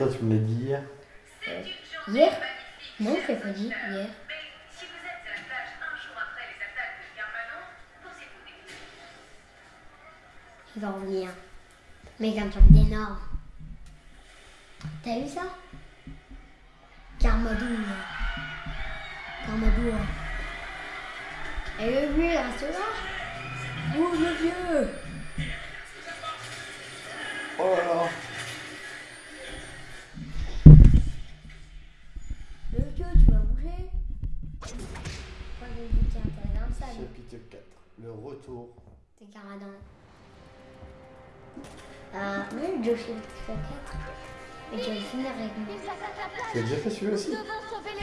Toi, tu me l'as dit hier. Euh, hier? Non, je l'ai pas dit hier. Si vous êtes à la plage un jour après les attaques de Garmanon, posez-vous des questions. Il va revenir. Mec, un truc d'énorme. T'as vu ça? Carmadou. Carmadou. Et le vieux, reste là Où le vieux Oh là là. Le vieux, tu vas bouger Quand je dis tiens, t'es dans le sable. Chapitre 4. Le retour. T'es Caradan. Ah, je le 4. Et tu vas le finir avec moi. Tu as déjà fait celui-là aussi Non,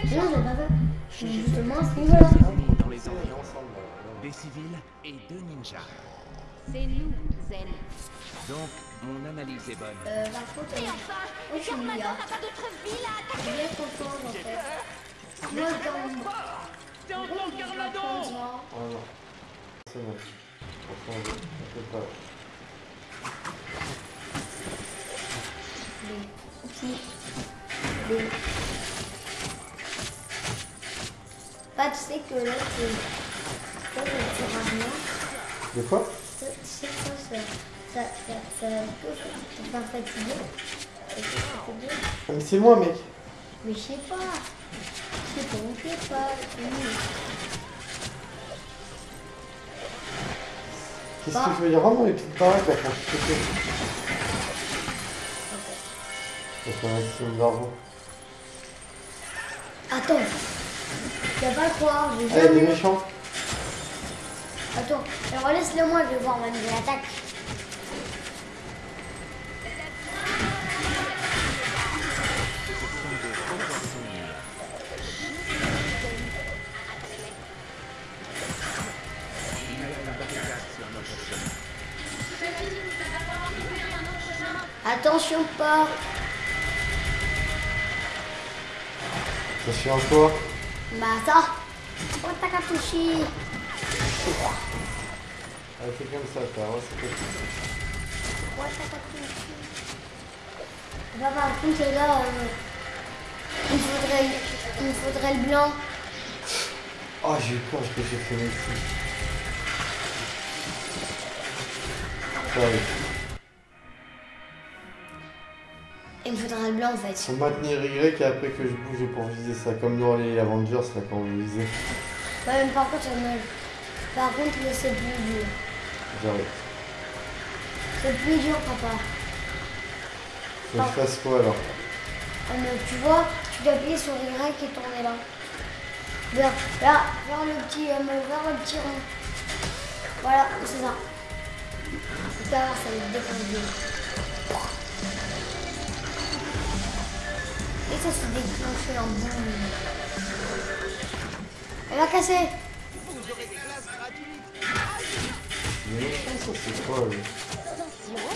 j'ai pas fait. Justement, c'est voilà. Dans les On est environs, ensemble. là. des civils et deux ninjas. C'est nous, Zen. Donc, mon analyse est bonne. Euh, par contre, moi je suis milliard. Je suis bien content en fait. Moi, dans. C'est encore Carmadon Oh non. C'est bon. Ne peux pas. Bah, tu sais que là, c'est. Ça, ça à rien. De quoi Tu sais que ça, ça. Ça, ça, te faire fatiguer. Ah, Mais c'est moi, mec. Mais je sais pas. Je sais pas, je sais pas. Qu'est-ce que je veux dire Vraiment les petites baraques là quand je te fais. Ça fait un maximum d'argent. Attends. Tu vas pas le croire, j'ai Ah, il y a des jamais. méchants Attends, alors laisse-le moi, je vais voir ma nouvelle attaque. Attention pas. Ça fait encore Bah ça. Oh Takatoshi. Ah, c'est comme ça, ça. Ouais, c'est comme ça. Oh Takatoshi. Bah par contre là, euh, il me faudrait, il faudrait le blanc. Oh, j'ai eu peur que j'ai fait mes coups. Le blanc en fait. Faut maintenir Y et après que je bouge pour viser ça. Comme dans les Avengers là quand on visait. Ouais, mais par contre, me- par contre c'est plus dur. J'arrive. C'est plus dur papa. Faut que je fasse quoi alors? Ah, mais tu vois, tu dois appuyer sur Y et tourner là. Vers, là, vers le petit, euh, vers le petit rond. Voilà, c'est ça. Ça va te ça se déclenche en boum. Elle va casser. Les méchants, ça c'est quoi là, a.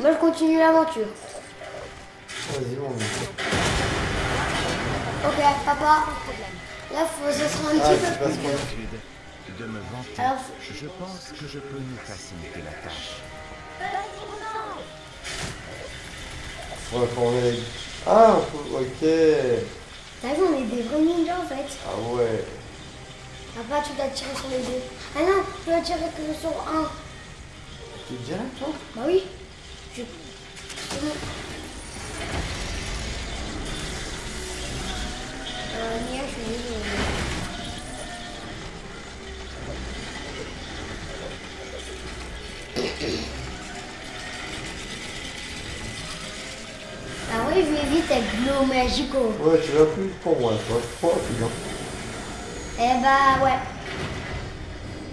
Moi, je continue l'aventure. Vas-y mon mec. Ok, papa. Là, faut, ce sera un Ah, petit peu plus de me vanter. Alors, Je pense que je peux nous faciliter la tâche. Ah, ok. t'as vu, on est des vrais ninjas en fait. Ah ouais. Papa, tu dois tirer sur les deux. Ah non, tu dois tirer que sur un. Tu es direct toi? Bah oui. Je... Euh, Nia, je suis désolée. Ah oui, je vais vite avec Glow Magico. Ouais, tu vas plus pour moi, toi. Trop rapide, hein. Eh bah ouais.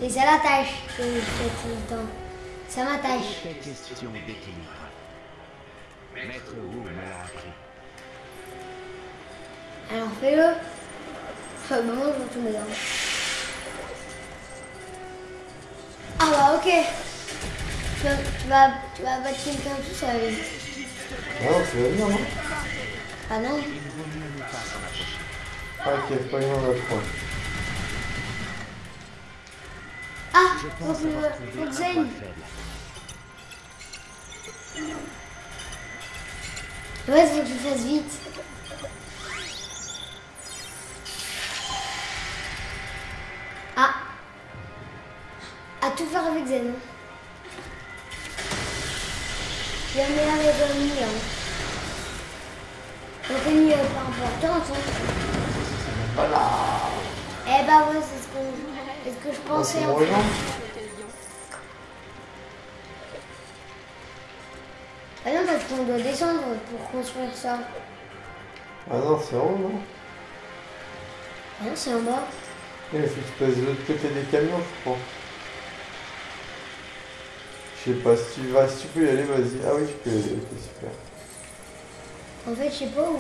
Et ça l'attache que je fais tout le temps. Ça m'attache. Question d'équilibre. Maître Wu me l'a appris. Alors fais-le. Ah bah moi je vais tout dedans. Ah bah ok. Tu vas, tu vas, tu vas battre quelqu'un tout seul. Ah non, tu vas venir, non? En. Je avoir faut trouvé que un point Zayn. faible. Ouais, faut que tu fasses vite. Ah. À tout faire avec Zen. Jamais avec un ami. Une euh, pas importante. Hein. Voilà. Eh bah ouais, c'est ce que, c'est ce que je pensais en fait. Ah non, parce qu'on doit descendre pour construire ça. Ah non, c'est en haut, non? Ah non, c'est en bas. Il faut que tu passes de l'autre côté des camions, je crois. Je sais pas, si tu vas, si tu peux y aller, vas-y. Ah oui, tu peux y aller, ok, super. En fait, je sais pas où.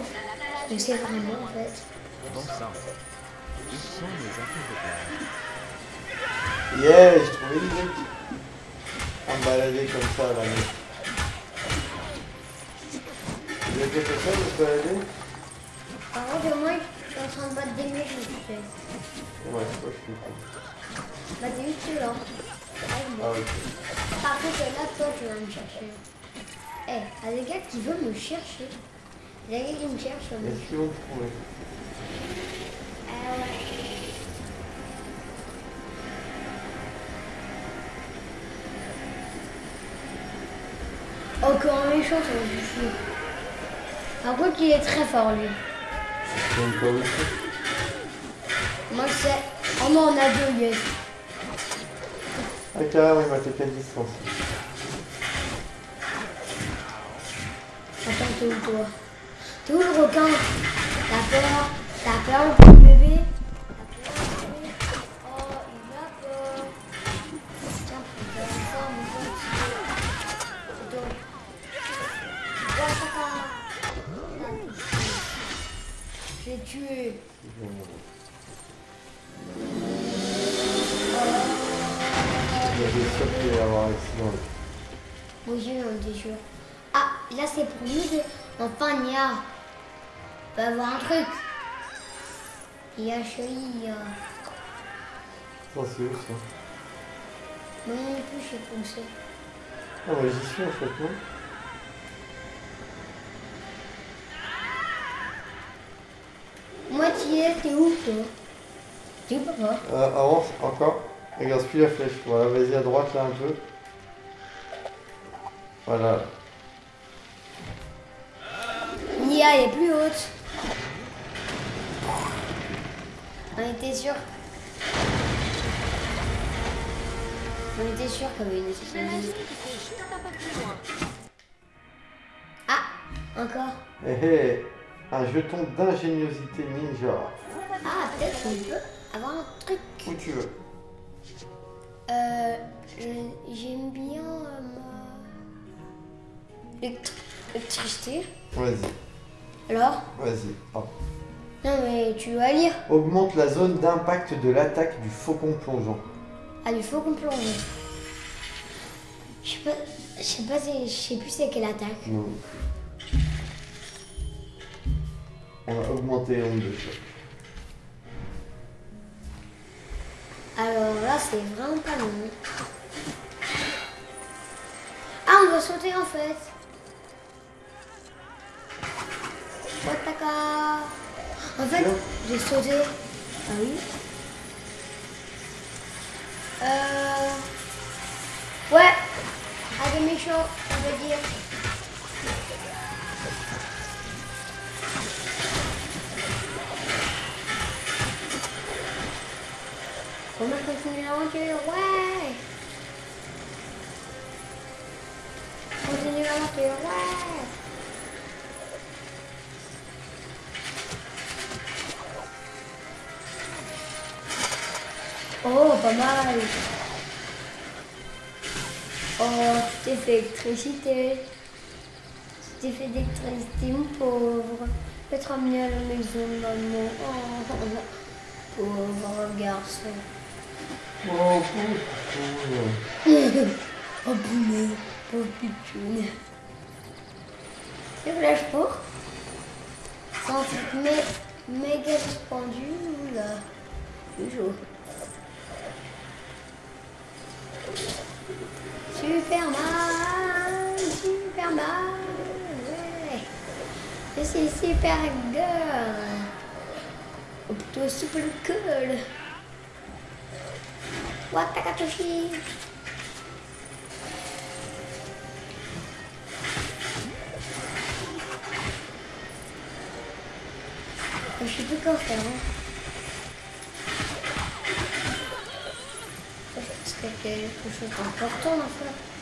Où c'est vraiment en fait. Bon sang. Où sont mes affaires de plage Yeah, j'ai trouvé une idée. À me balader comme ça, là. mec. Vous avez fait ça, vous balader? Par contre, moi, je suis en train de battre des murs, je me fais. Ouais, c'est pas, je suis con. Bah, t'es juste là. Ah, ok. Par contre, là, toi, tu vas me chercher. Eh, y a des gars qui veulent me chercher. Il y a des gars qui me cherchent. moi. Est-ce qu'ils vont te trouver Ah ouais. Encore un méchant, ça du fou. Par contre, il est très fort, lui. C'est Moi, je sais. Oh non, on a deux, yes. Ah, carrément, il m'a tapé à distance. Attends, t'es où, toi? Le requin T'as peur T'as peur, le petit bébé T'as peur, Oh, il a peur. Mon. Là, t'es tué. Il y a y sûr. Ah, là, c'est pour nous. Enfin, Nia. On va avoir un truc. Il a euh, Attends, c'est où ça Moi non plus, où c'est. Ah, moi j'y suis en fait, non Moi, tu es, t'es où, toi T'es où, papa euh, Avance, encore. Regarde, plus la flèche. Voilà, vas-y à droite là un peu. Voilà. Elle est plus haute. On était sûr. On était sûr qu'il y avait une Ah, encore. Hé hé, un jeton d'ingéniosité ninja. Ah, peut-être qu'on peut avoir un truc. Où tu veux. Euh, j'aime bien euh, ma-. Vas-y, Alors? Vas-y. hop. Non, mais tu vas lire. Augmente la zone d'impact de l'attaque du faucon plongeant. Ah, il faut qu'on plonge. Je sais pas, je sais pas, si- je sais plus c'est quelle attaque. Non. On va augmenter nombre de chocs. Alors là, c'est vraiment pas long. Ah, on doit sauter en fait. Wataka. En fait, j'ai sauté. Ah oui. Euh... Ouais. À des méchants, on va dire. On va continuer l'aventure, ouais Continue l'aventure, ouais Oh, pas mal Oh, tu t'es fait électricité Tu t'es fait d'électricité, mon pauvre te ramener à la maison, maman Oh, pauvre garçon Oh, pauvre. Oh punaise, pauvre pitchoun. C'est flash pour Sans truc mé- méga suspendu, là. C'est chaud. Superman, Superman, ouais. Je suis super girl. Ou plutôt super cool. Watakatoshi. Je sais plus quoi faire. Hein. Est-ce qu'il y a quelque chose d'important à faire Euh,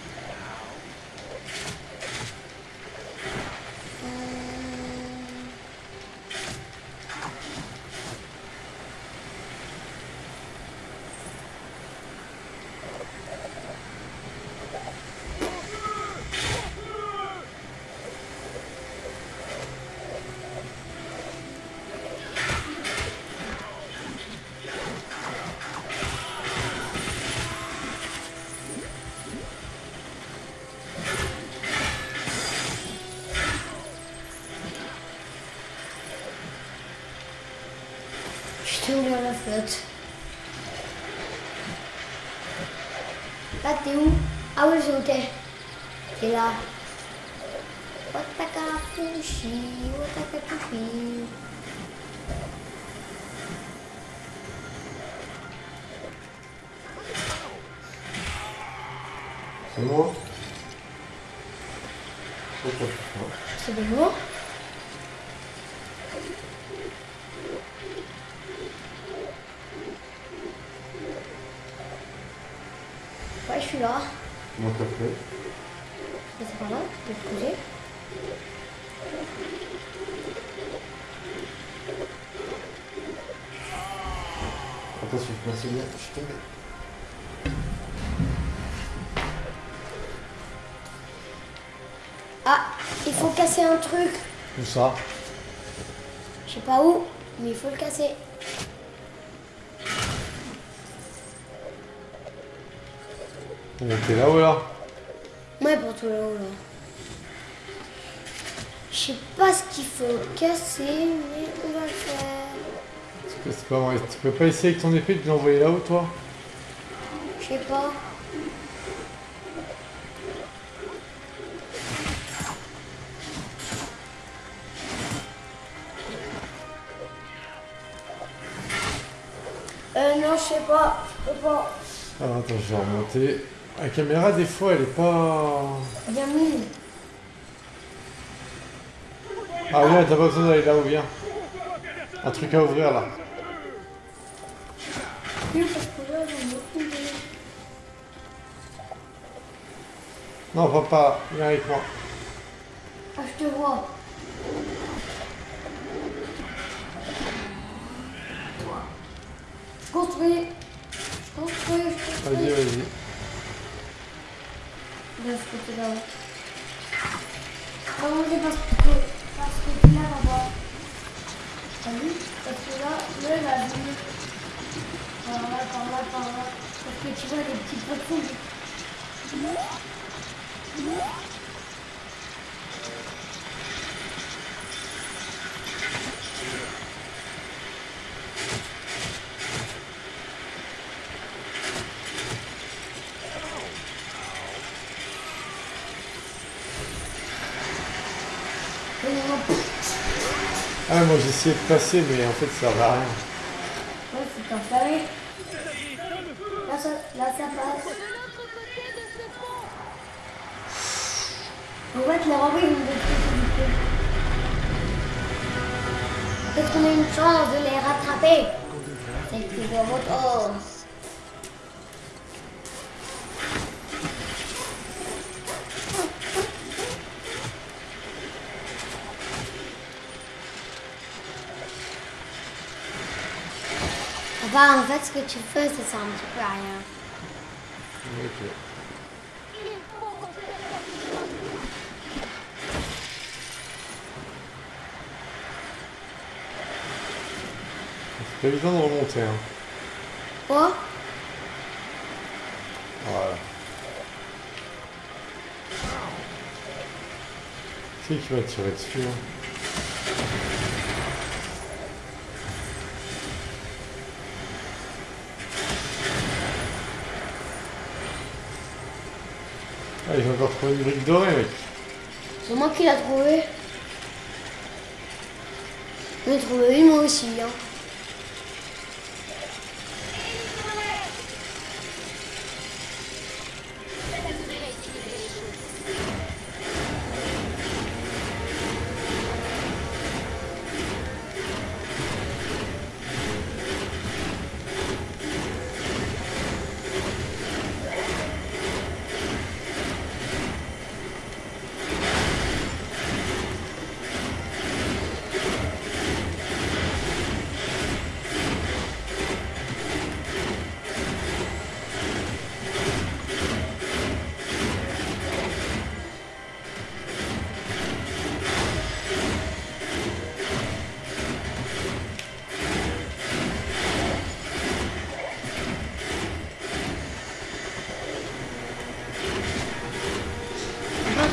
t'ai ouvert la flotte. Là, t'es où Ah oui, j'ai noté. T'es là. Watakafushi, Watakafushi. C'est moi C'est quoi ça C'est de moi Ouais, je suis là. Comment t'as fait Mais c'est pas là, Attention, je suis tombé. Ah, il faut casser un truc. Où ça? Je sais pas où, mais il faut le casser. On était là-haut là? Ouais, pour tout là-haut, là. Je sais pas ce qu'il faut casser, mais on va le faire. Pas- c'est pas vrai. Tu peux pas essayer avec ton épée de l'envoyer là-haut, toi? Je sais pas. Euh, non, je sais pas. Je peux pas. Alors attends, je vais remonter. La caméra, des fois, elle est pas. Bien. Ah, viens, t'as pas besoin d'aller là-haut, viens. Un truc à ouvrir là. Là. Non, papa, viens avec moi. Ah, je te vois. Je construis. Je construis, je Vas-y, construis. vas-y. De ce côté-là. Comment j'ai pas ce côté pas ce côté-là là-bas T'as vu Parce que là, là, il a vu. Par. Parce que tu vois les petits poissons. Ah, moi essayé de passer, mais en fait ça va rien. Ouais, c'est enfermé. Là, là, ça passe. En fait, les robots, ils du coup. Peut-être qu'on a une chance de les rattraper. C'est moto. Enfin, en fait, ce que tu fais, ça sert un petit peu à rien. Ok. C'est pas évident de remonter, hein. Quoi? Voilà. Qui c'est qui va tirer dessus hein Ah, ont encore trouvé une brique dorée, mec. C'est moi qui l'ai trouvé. J'en ai trouvé une moi aussi. Hein.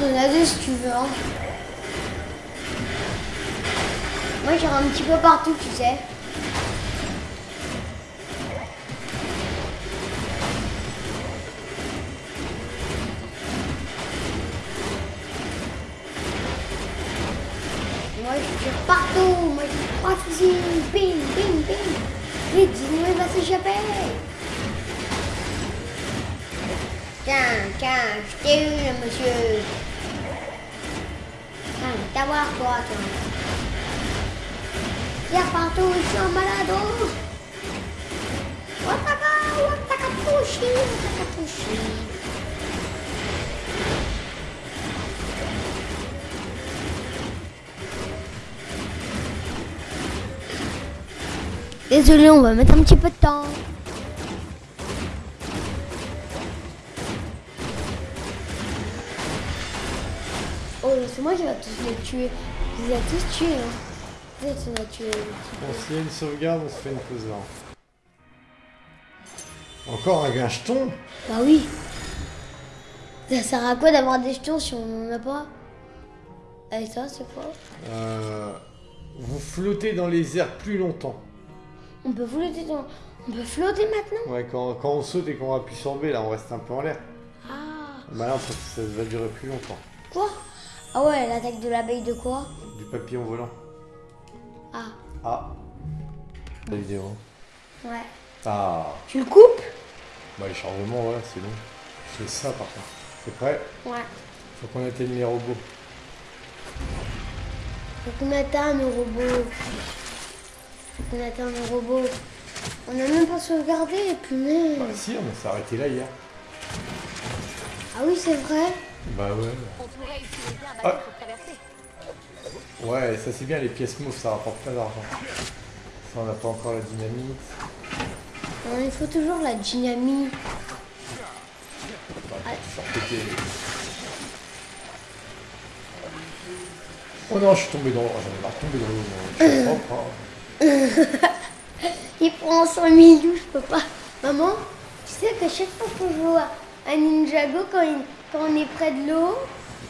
Ai deux si tu veux. Hein. Moi, j'irai un petit peu partout, tu sais. Désolé, on va mettre un petit peu de temps. Oh, c'est moi qui vais tous les tuer. Je les tous tués. Hein. Peut-être qu'on a tué. Bon, s'il y a une sauvegarde, on se fait une pause là. Encore un jeton Bah oui. Ça sert à quoi d'avoir des jetons si on n'en a pas? Et ça, c'est quoi? Euh, Vous flottez dans les airs plus longtemps. On peut flotter dans... On peut flotter maintenant? Ouais, quand, quand on saute et qu'on appuie sur B, là, on reste un peu en l'air. Ah. Bah là, ça, ça va durer plus longtemps. Quoi? Ah ouais, l'attaque de l'abeille de quoi? Du papillon volant. Ah. Ah. La vidéo. Ouais. Ah. Tu le coupes? Bah, les chargements, voilà, c'est long. Fais ça par contre. C'est prêt? Ouais. Faut qu'on atteigne les robots. Faut qu'on atteigne nos robots. Faut qu'on atteigne nos robots. On a même pas sauvegardé et puis mais... Bah, si, on s'est arrêté là hier. Ah oui, c'est vrai. Bah ouais. On pourrait utiliser un Ah. bateau pour traverser. Ouais, ça c'est bien, les pièces mauves, ça rapporte plein d'argent. Ça, on n'a pas encore la dynamite. Non, il faut toujours la dynamite. Bah. Oh non, je suis tombé dans l'eau. Oh, J'en ai marre de tomber dans l'eau. moi. Je suis propre. hein. Il prend 100 000 douches, je peux pas. Maman, tu sais qu'à chaque fois qu'on joue à Ninjago, quand, il- quand on est près de l'eau,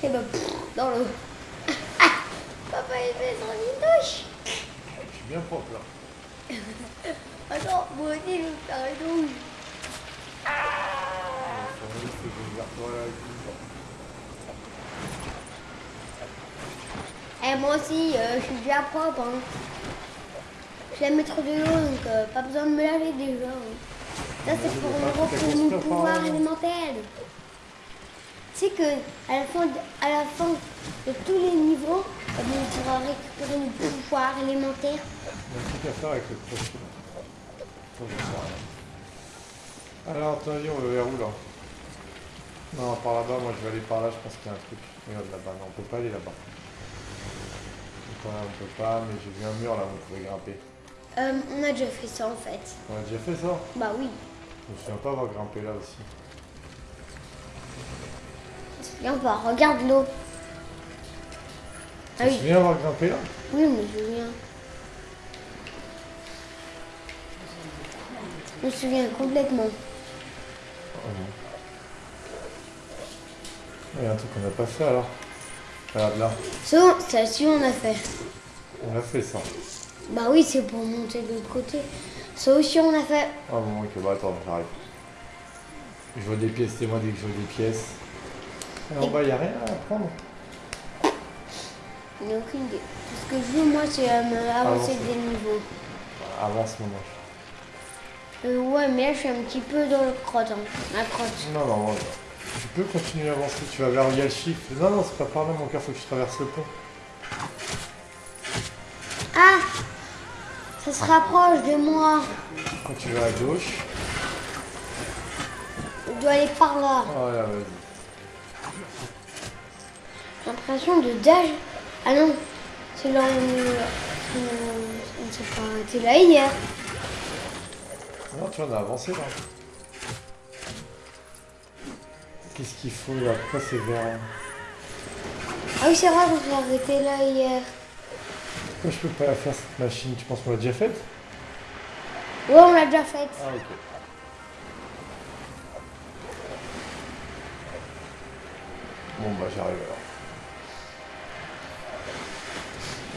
et ben pff, dans l'eau. Ah, Papa, il fait 100 000 douches. Je suis bien propre là. Attends, moi aussi, je vais faire une douche. La Eh, moi aussi, euh, je suis déjà propre. Hein. Je vais mettre de l'eau, donc euh, pas besoin de me laver déjà. hein. Ça, c'est pour, pour pouvoirs parle. élémentaires. Tu sais que à la fin de, à la fin de tous les niveaux, eh on pourra récupérer nos pouvoirs élémentaires. Il y a un truc à faire avec le rien. Alors, attendez, on va vers où là? Non, par là-bas, moi je vais aller par là, je pense qu'il y a un truc. Regarde là-bas, non, on peut pas aller là-bas. On peut pas, mais j'ai vu un mur là où on pouvait grimper. Euh, on a déjà fait ça en fait. On a déjà fait ça Bah oui. Je me souviens pas avoir grimpé là aussi. Viens pas, regarde l'eau. Ah Tu oui, souviens avoir grimpé là oui, je me souviens. Je me souviens complètement. Il y a un truc qu'on n'a pas fait alors. Regarde là, Ça, ça aussi on a fait. on a fait ça. Bah oui, c'est pour monter de l'autre côté. Ça aussi on a fait. Ah bon, ok, bah attends, j'arrive. Je vois des pièces, c'est moi dès que je vois des pièces. Et en bas, il a rien à prendre. Je n'ai aucune idée. Ce que je veux, moi, c'est euh, avancer des niveaux. Avance mon ange. Euh, ouais, mais là, je suis un petit peu dans le crotte, hein. La crotte. Non, non, non. Tu peux continuer à avancer. Tu vas vers il a le chiffre. Non, non, c'est pas par là, mon cœur. Faut que tu traverses le pont. Ça se rapproche de moi. Quand tu vas à gauche. Je dois aller par là. Vas-y. J'ai l'impression de dash. Ah non, c'est là où... où- On s'est pas arrêté là hier. Non, tu en as avancé là. Qu'est-ce qu'il faut là? Pourquoi c'est vert Ah oui, c'est vrai qu'on s'est arrêté là hier. Pourquoi je peux pas la faire cette machine? Tu penses qu'on l'a déjà faite? Ouais, on l'a déjà faite. Ah, ok. Bon, bah j'arrive alors.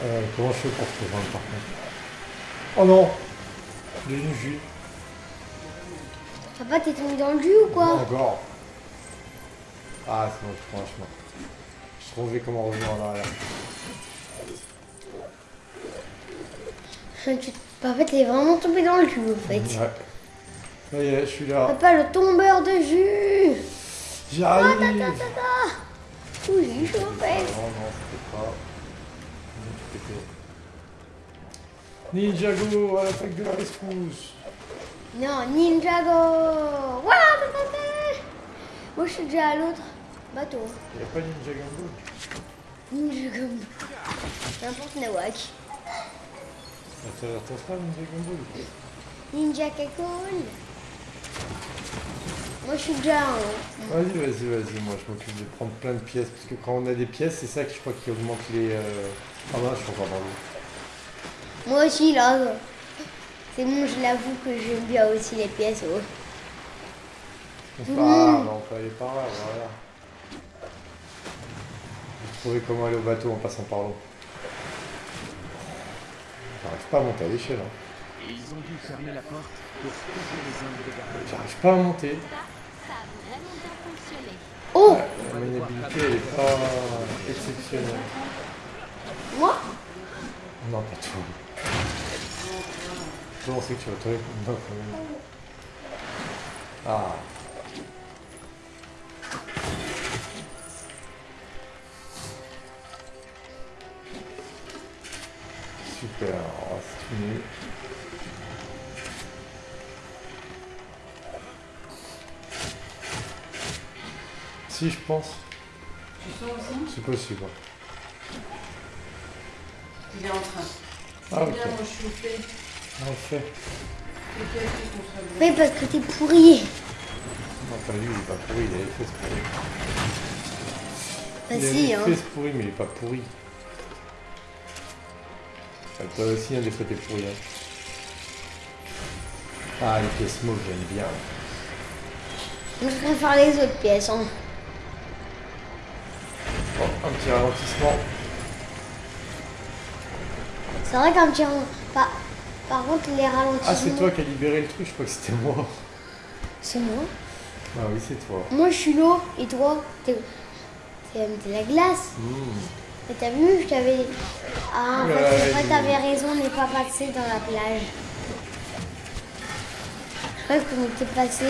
Euh, comment je fais pour te rejoindre par contre Oh non J'ai une jus. Papa, t'es tombé dans le jus ou quoi? Encore. Ah, c'est bon, je prends un chemin. Je trouvais comment revenir en arrière. Tu- Papa, t'es vraiment tombé dans le jus en fait. Ouais. Ça y est, je suis là. Papa, le tombeur de jus J'arrive Ta, ta, ta, ta. J'ai eu chaud en fait? Non, non, c'était pas. Ninjago à l'attaque de la rescousse. Non, Ninjago ta. Moi, je suis déjà à l'autre bateau. Il n'y a pas Ninja Gambo. Ninjago. N'importe Nawak. Ah, Ça retrouve pas Ninja coup. Ninja Kakon. Moi, je suis déjà en... Vas-y, vas-y, vas-y, moi je m'occupe de prendre plein de pièces. Parce que quand on a des pièces, c'est ça que je crois qui augmente les. euh, Ah non, je encore dans l'eau. Moi aussi, là. C'est bon, je l'avoue que j'aime bien aussi les pièces. oh. C'est pas grave, on peut aller par là, voilà. J'ai trouvé comment aller au bateau en passant par l'eau. J'arrive pas à monter à l'échelle. Hein. Et ils ont dû fermer la porte pour protéger les hommes de garde. J'arrive pas à monter. Ça a vraiment bien fonctionné. Oh La maniabilité, elle est pas exceptionnelle. Moi? Non, pas tout. Comment c'est que tu vas te répondre? Non, quand même. Ah. Si, je pense. Tu sors aussi C'est possible. Il est en train. Ah, ok. Bien, moi je suis fait. Fait. Oui, parce que t'es pourri. Non, pas lui, il est pas pourri, il a les fesses pourries. Bah il a les hein. fesses pourries, mais il est pas pourri. Toi aussi, hein, des fois, t'es pourri. Hein. Ah, les pièces mauves, j'aime bien. Je préfère les autres pièces. Hein. Bon, un petit ralentissement. C'est vrai qu'un petit... Par... Par contre, les ralentissements... Ah, c'est toi qui as libéré le truc, je crois que c'était moi. C'est moi. Ah oui, c'est toi. Moi, je suis l'eau. Et toi, t'es... La glace. Mmh. Et t'as vu, je t'avais... Ah, en fait, c'est vrai, t'avais raison, on n'est pas passé dans la plage. Je croyais qu'on était passé...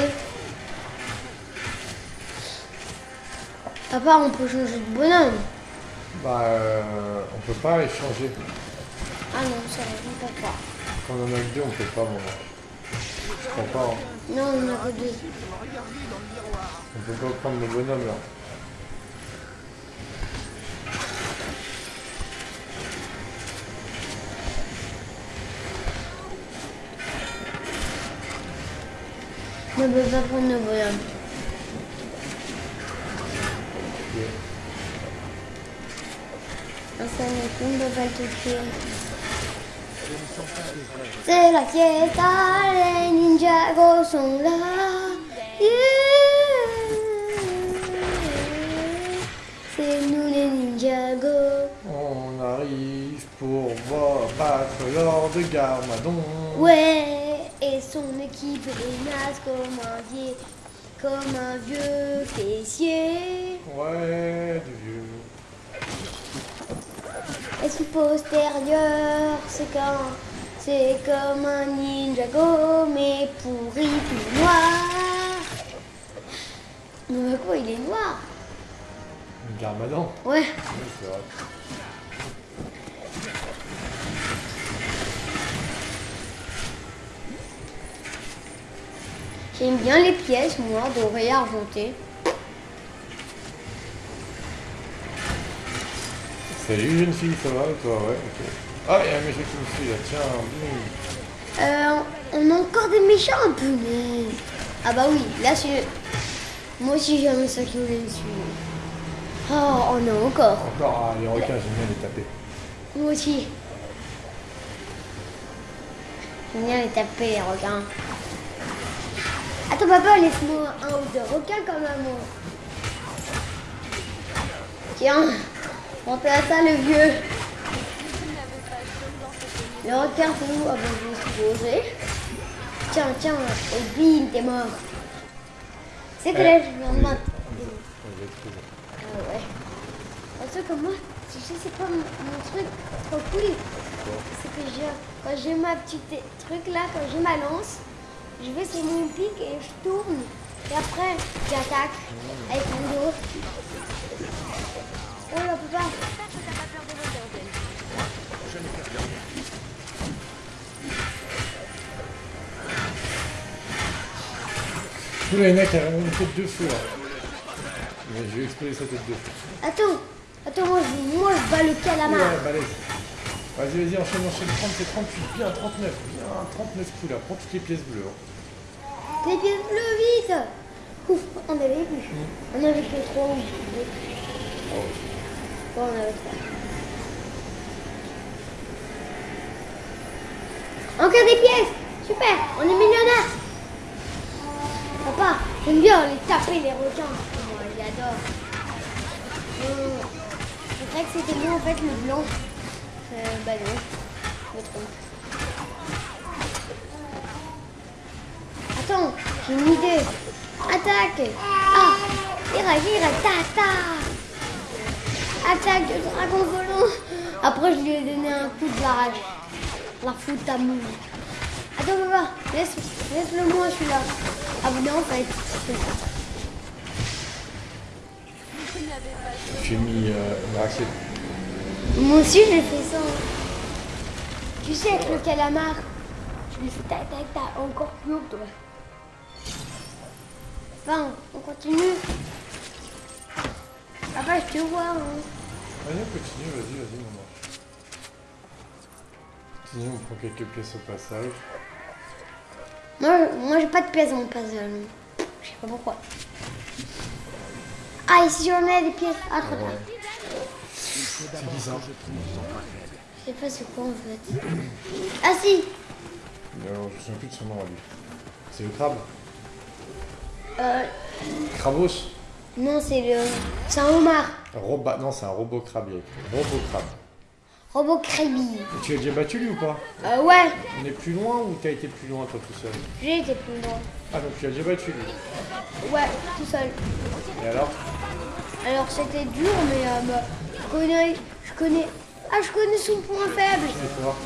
Papa, on peut changer de bonhomme. Bah, euh, on peut pas échanger. Ah non, c'est vrai, on peut pas. Quand on en a que deux, on peut pas, mon ange. Je crois pas. hein. Non, on a que deux. On peut pas prendre le bonhomme là. Ne peut pas prendre le bonhomme. Un on ne peut pas le toucher. C'est la fiesta, les Ninjago sont là. Yeah. C'est nous les Ninjago. On arrive pour voir battre Lord Garmadon. Ouais, et son équipe, les Nas, commandier. comme un vieux fessier. Ouais, du vieux. Et son postérieur, c'est comme, c'est comme un Ninjago, mais pourri tout noir. Mais quoi, il est noir Une Garmadan. Ouais. Oui, c'est vrai. J'aime bien les pièces, moi, dorées argentées. Salut jeune fille, ça va toi Ouais, ok. Ah, il y a un méchant qui me suit là, tiens, boum. Euh, on a encore des méchants, punaise. Ah bah oui, là c'est... Moi aussi j'ai un méchant qui voulait me suivre. Oh, on a encore. Encore, ah, les requins, j'aime bien les taper. Moi aussi. J'aime bien les taper, les requins. Attends, papa, laisse-moi un ou deux requins quand même. hein. Tiens, montez à ça, le vieux. Le requin, c'est où Ah ben, je poser. Tiens, tiens, et bim, t'es mort. C'est que là, je viens de mater. On les a trouvés. Ah ouais. Truc comme moi, tu sais c'est quoi mon, truc trop cool C'est que j'ai, quand j'ai ma petite truc là, quand j'ai ma lance, je vais sur mon pic et je tourne. Et après, j'attaque avec mon dos. Oh là, papa. Ouh là, il y en a qui a vraiment une tête de feu là. Mais je vais exploser sa tête de feu. Attends, attends, moi je, moi, je bats le calamar. Ouais, balèze. Vas-y, vas-y, enchaîne, enchaîne. 30, c'est 38, bien 39. Bien 39 coups là. Prends toutes les pièces bleues. hein. Les pieds bleus, vite Ouf, on avait vu. On avait ou deux. Ouais, on avait trois. Encore des pièces Super, on est millionnaire Papa, j'aime bien les taper les requins. Moi, j'adore. Euh, Je croyais que c'était moi en fait le blanc. Euh, bah non, je me trompe. Attends, j'ai une idée. Attaque Ah Ira, ira, ta, ta Attaque de dragon volant Après, je lui ai donné un coup de barrage. La fout à mou. Attends, papa, laisse, laisse-le moi celui-là. Ah, non, en fait. J'ai mis euh, une raclette. Moi aussi, j'ai fait ça. Tu sais, avec le calamar, je lui fais tac, tac, tac, encore plus haut, toi. Enfin, on continue. Papa, je te vois. Hein. Vas-y, on continue, vas-y, vas-y, maman. Continue, on prend quelques pièces au passage. Moi, moi j'ai pas de pièces dans mon puzzle. Je sais pas pourquoi. Ah, ici j'en ai des pièces. Ah, trop tard. C'est bizarre. Je sais pas c'est quoi en fait. Ah si Non, je me souviens plus de son nom à lui. C'est le crabe euh, Crabos Non, c'est le. C'est un homard. Roba... Non, c'est un robot crabe. Eric. Robot crabe. Robot Krabi. Et tu l'as déjà battu lui ou pas? Euh, ouais, On est plus loin ou t'as été plus loin toi tout seul? J'ai été plus loin. Ah donc tu l'as déjà battu lui. Ouais, tout seul. Et alors? Alors c'était dur, mais euh, bah, je connais. Je connais. Ah, je connais son point faible.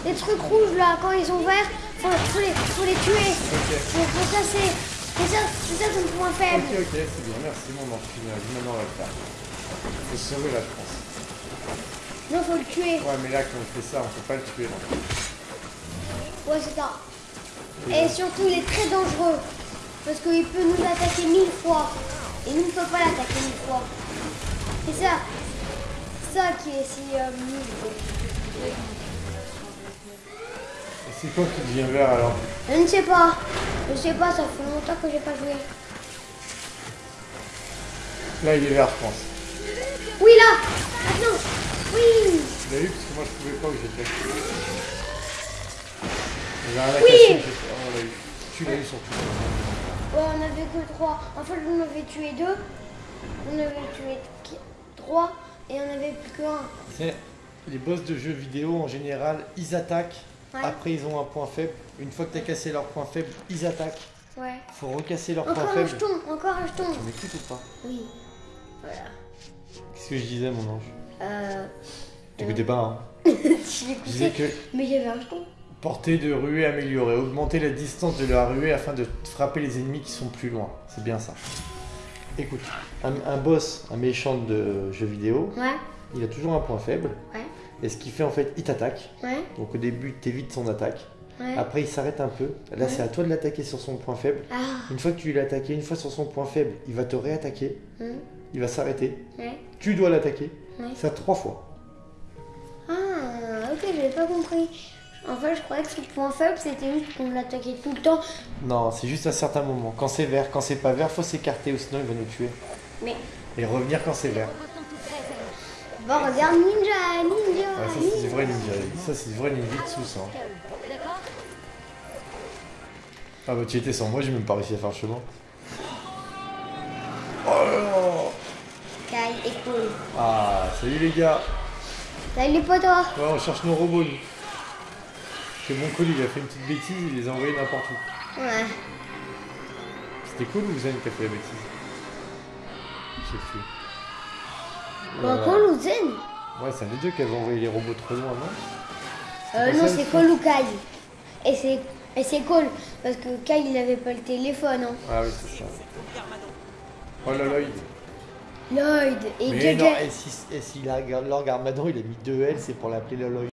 Les trucs rouges là, quand ils sont verts, faut, faut, les, faut les tuer. Ok. Faut, faut chasser. C'est ça, c'est ça son point faible. Ok, ok, c'est bien, merci mon ange. Maintenant on va le faire. Faut sauver je pense. Non, faut le tuer. Ouais mais là quand on fait ça, on peut pas le tuer là. Ouais, c'est ça. Et surtout, il est très dangereux. Parce qu'il peut nous attaquer mille fois. Et nous ne peut pas l'attaquer mille fois. C'est ça. Ça qui est si euh, nul. C'est quoi qui devient vert alors Je ne sais pas. Je sais pas, ça fait longtemps que j'ai pas joué. Là il est vert je pense. Oui, là Maintenant Oui Tu l'as eu parce que moi je pouvais pas où j'étais. Oui. oh, on eu. Tu l'as eu surtout. Ouais, on avait que trois. En fait, on avait tué deux. On avait tué qui- trois. Et on avait plus qu'un. C'est les boss de jeux vidéo en général, ils attaquent. Ouais. Après, ils ont un point faible. Une fois que tu as cassé leur point faible, ils attaquent. Ouais. Faut recasser leur point Encore un faible. jeton, encore un jeton. Tu m'écoutes ou pas Oui. Voilà. Qu'est-ce que je disais, mon ange Euh. T'écoutais pas, hein Je disais que mais il y avait un jeton. Portée de ruée améliorée. Augmenter la distance de la ruée afin de frapper les ennemis qui sont plus loin. C'est bien ça. Écoute, un, un boss, un méchant de jeu vidéo, Ouais, il a toujours un point faible. Ouais. Et ce qu'il fait en fait, il t'attaque. ouais, Donc au début, t'évites son attaque. ouais. Après, il s'arrête un peu. Là, Ouais. c'est à toi de l'attaquer sur son point faible. Ah, Une fois que tu l'as attaqué, une fois sur son point faible, il va te réattaquer. Il va s'arrêter. Tu dois l'attaquer. Ça trois fois. Ah, ok, j'avais pas compris. En fait, je croyais que son point faible, c'était juste qu'on l'attaquait tout le temps. Non, c'est juste à certains moments. Quand c'est vert, quand c'est pas vert, faut s'écarter ou sinon il va nous tuer. Mais, Et revenir quand c'est vert. Bon, regarde, ninja, ninja, Ouais, ça, c'est vrai ninja. Ça, c'est vrai ça. D'accord Ah bah, tu étais sans moi, j'ai même pas réussi à faire le chemin. Kai et cool. Ah, salut les gars. Salut, potos. Ouais, on cherche nos robots, nous. Parce que mon colis, il a fait une petite bêtise, il les a envoyés n'importe où. Ouais. C'était cool ou Zen qui a fait la bêtise Je sais plus. Euh, Cole ou Zen Ouais, c'est des deux qui avait envoyé les robots trop loin, non? Euh, non, c'est le Cole ou Kai. Et c'est, et c'est Cole, parce que Kai, il avait pas le téléphone, hein. Ah oui, c'est ça. Oh là il... Lloyd et Mais non, et si, et si la- l'orgue Armadan il a mis deux L, c'est pour l'appeler Loloy.